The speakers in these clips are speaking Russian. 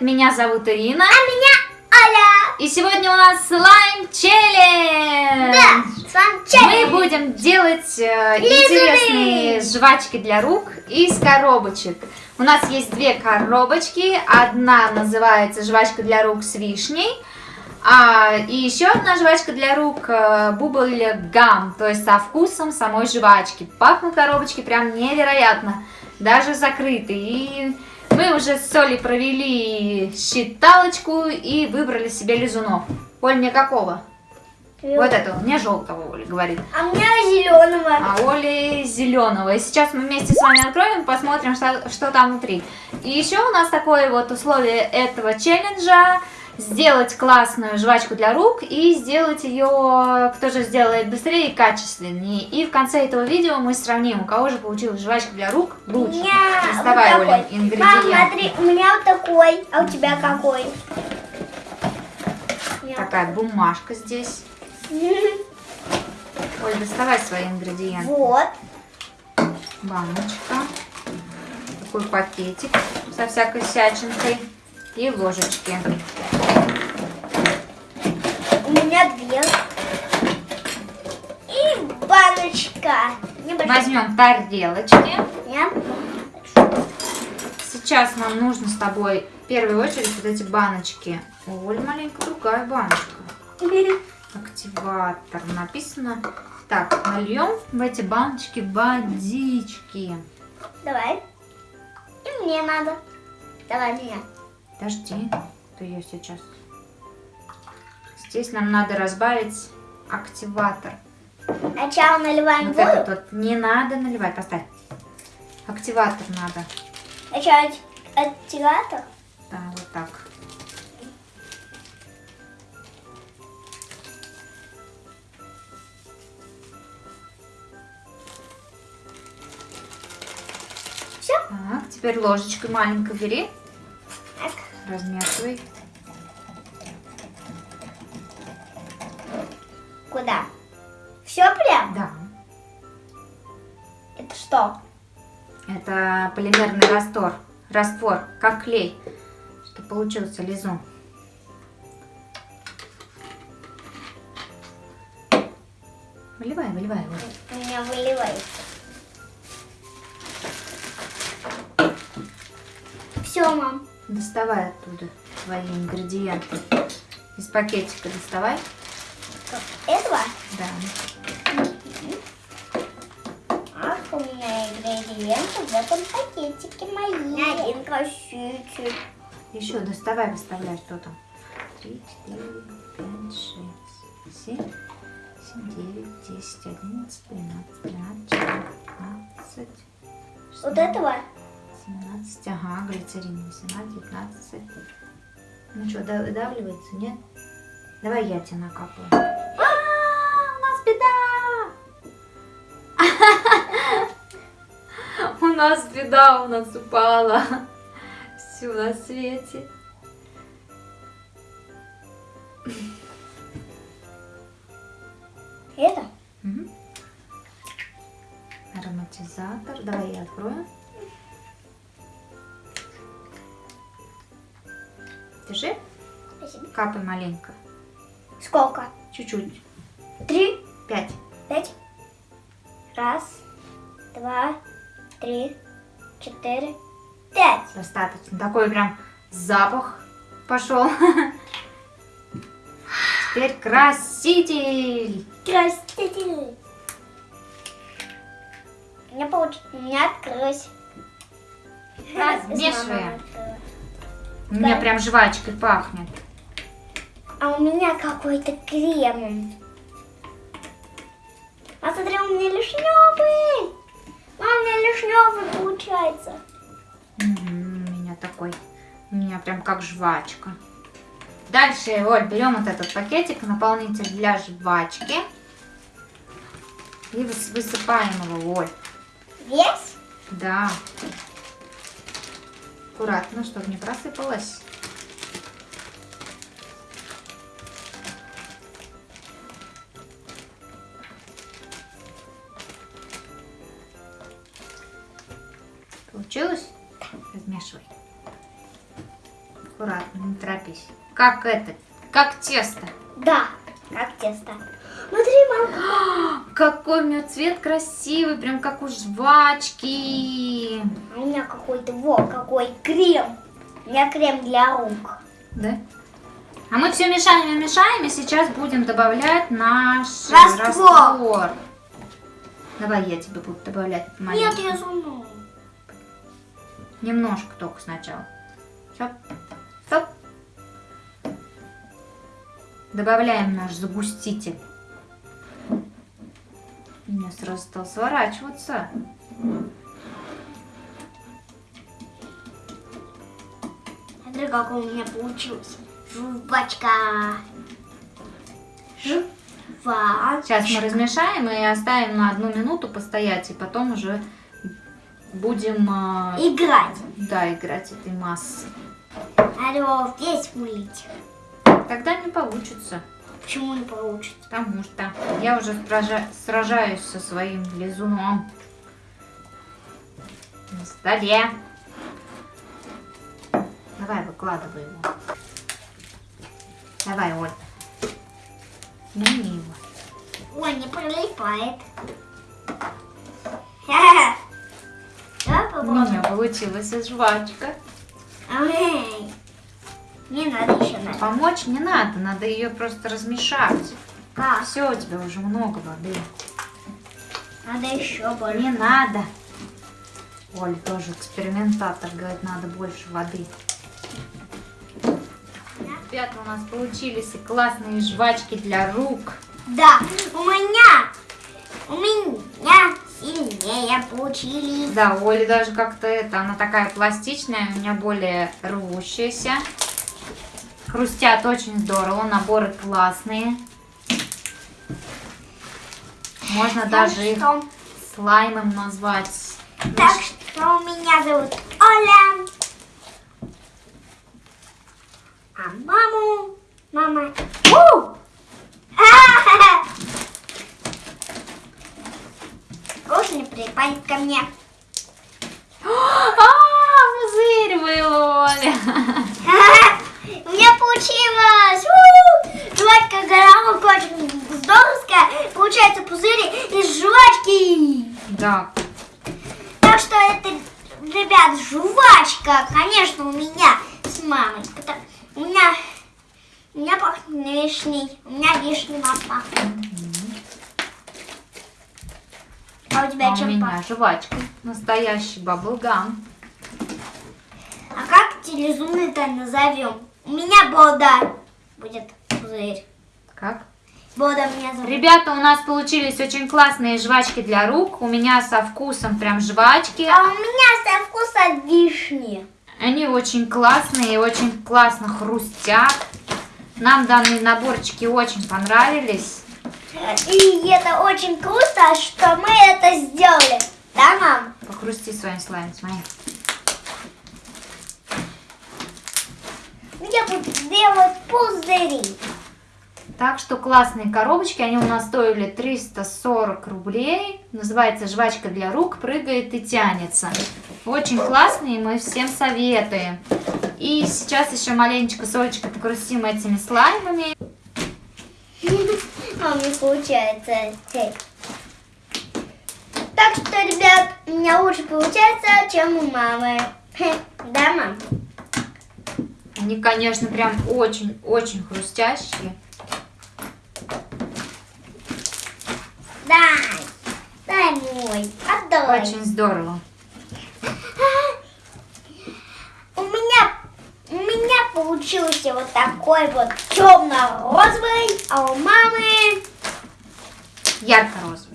привет! Меня зовут Ирина. А меня Оля. И сегодня у нас слайм челлендж. Да, слайм челлендж. Мы будем делать э, интересные жвачки для рук из коробочек. У нас есть две коробочки. Одна называется жвачка для рук с вишней. А, и еще одна жвачка для рук э, бубль гам, то есть со вкусом самой жвачки. Пахнут коробочки прям невероятно, даже закрыты. И мы уже с Солей провели считалочку и выбрали себе лизунов. Оль, мне какого? Вот этого, мне желтого, Оля говорит. А у меня зеленого. А Оли зеленого. И сейчас мы вместе с вами откроем, посмотрим, что, что там внутри. И еще у нас такое вот условие этого челленджа. Сделать классную жвачку для рук и сделать ее, кто же сделает быстрее и качественнее. И в конце этого видео мы сравним, у кого же получилась жвачка для рук лучше. Доставай, вот Оля, ингредиенты. Мам, смотри, у меня вот такой, а у тебя какой? Такая бумажка здесь. Оль, доставай свои ингредиенты. Вот. баночка, такой пакетик со всякой всячинкой и ложечки. У меня две. И Небольшая. Возьмем тарелочки. Нет? Сейчас нам нужно с тобой в первую очередь вот эти баночки. Оль, маленькая другая баночка. Активатор написано. Так, нальем в эти баночки водички. Давай. И мне надо. Давай меня. Подожди, то я сейчас. Здесь нам надо разбавить активатор. Сначала наливаем Вот воду. вот не надо наливать, поставь. Активатор надо. Сначала активатор. Да, вот так. Все. Так, теперь ложечкой маленькой бери, Так. размешивай. Куда? Все прям? Что? это полимерный раствор, раствор, как клей, что получился лизун. Выливай, выливай. вот. У меня выливается. Все, мам. Доставай оттуда твои ингредиенты. Из пакетика доставай. Этого? Да. У меня ингредиенты в этом пакетике мои. Меня один косичек. Еще доставай, выставляй, что там. Три, четыре, пять, шесть, семь, семь, девять, десять, одиннадцать, двенадцать, тринадцать, четырнадцать, Вот этого? 17, ага, глицерин, 18, 19. Ну что, выдавливается, нет? Давай я тебе накапаю. А, у нас беда! Нас беда, у нас упала. Все на свете. Это? Мгм. Ароматизатор. Давай я открою. Держи. Спасибо. Капай маленько. Сколько? Чуть-чуть. Три, Пять. пять. Раз, два, три, четыре, пять. Достаточно. Такой прям запах пошел. Теперь краситель. Краситель. У меня получилось. Меня открылось. Размешиваем. У меня прям жвачкой пахнет. А у меня какой-то крем. А смотри, у меня лишневый. У меня такой. У меня прям как жвачка. Дальше, Оль, берем вот этот пакетик, наполнитель для жвачки. И выс- высыпаем его, Оль. Весь? Да. Аккуратно, чтобы не просыпалось. Получилось? Не торопись. Как это? Как тесто. Да, как тесто. Смотри, мам. Какой у меня цвет красивый, прям как у жвачки. А у меня какой-то, вот, какой крем. У меня крем для рук. Да? А мы все мешаем и мешаем, и сейчас будем добавлять наш Раствор. раствор. Давай я тебе буду добавлять Нет, маленько. я сама. Немножко только сначала. Стоп. Стоп. Добавляем наш загуститель. У меня сразу стал сворачиваться. Смотри, как у меня получилось. Жвачка. Жвачка. Сейчас мы размешаем и оставим на одну минуту постоять, и потом уже будем а, Играть. да, играть этой массой. Надо весь вылить. Тогда не получится, Почему не получится? потому что я уже сража- сражаюсь со своим лизуном на столе. Давай, выкладывай его. Давай, Оль. Сними его. Ой, не прилипает. Давай У меня получилась жвачка. Эй, Не надо еще надо. Помочь не надо, надо ее просто размешать. Как? Все, у тебя уже много воды. Надо еще больше. Не надо. Оля тоже экспериментатор, говорит, надо больше воды. Ребята, у нас получились и классные жвачки для рук. Да, у меня, у меня сильнее получились. Да, у Оли даже как-то это, она такая пластичная, у меня более рвущаяся. Хрустят очень здорово, наборы классные. Можно даже их что, слаймом назвать. так что у меня зовут Оля. А маму, мама. У! Лучше не припадет ко мне. А, пузырь был, Оля. У получилось! У! Жвачка горовок очень здоровская. Получается пузыри из жвачки. Да, Так что это, ребят, жвачка, конечно, у меня с мамой. Потому- У меня, у меня пахнет вишней. У меня вишня пахнет. А у тебя а у чем меня пахнет? жвачка. Настоящий баблгам. А как телезумный-то назовем? У меня Бода будет пузырь. Как? Бода меня зовут. Ребята, у нас получились очень классные жвачки для рук. У меня со вкусом прям жвачки. А у меня со вкуса вишни. Они очень классные, очень классно хрустят. Нам данные наборчики очень понравились. И это очень круто, что мы это сделали. Да, мам? Похрусти своим слаймом, смотри. Я буду делать пузыри. Так что классные коробочки, они у нас стоили 340 рублей. Называется жвачка для рук, прыгает и тянется. Очень классные, мы всем советуем. И сейчас еще маленечко Солечка покрутим этими слаймами. А мне получается. Так что, ребят, у меня лучше получается, чем у мамы. Да, мам? Они, конечно, прям очень-очень хрустящие. Дай. Дай мой. Отдай. Очень здорово. У меня, у меня получился вот такой вот темно-розовый, а у мамы Ярко-розовый.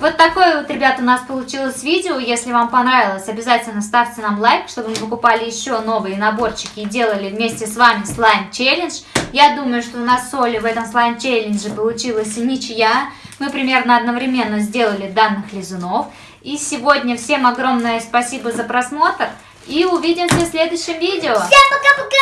Вот такое вот, ребята, у нас получилось видео. Если вам понравилось, обязательно ставьте нам лайк, чтобы мы покупали еще новые наборчики и делали вместе с вами слайм-челлендж. Я думаю, что у нас с Олей в этом слайм-челлендже получилась ничья. Мы примерно одновременно сделали данных лизунов. И сегодня всем огромное спасибо за просмотр. И увидимся в следующем видео. Всем! Пока-пока!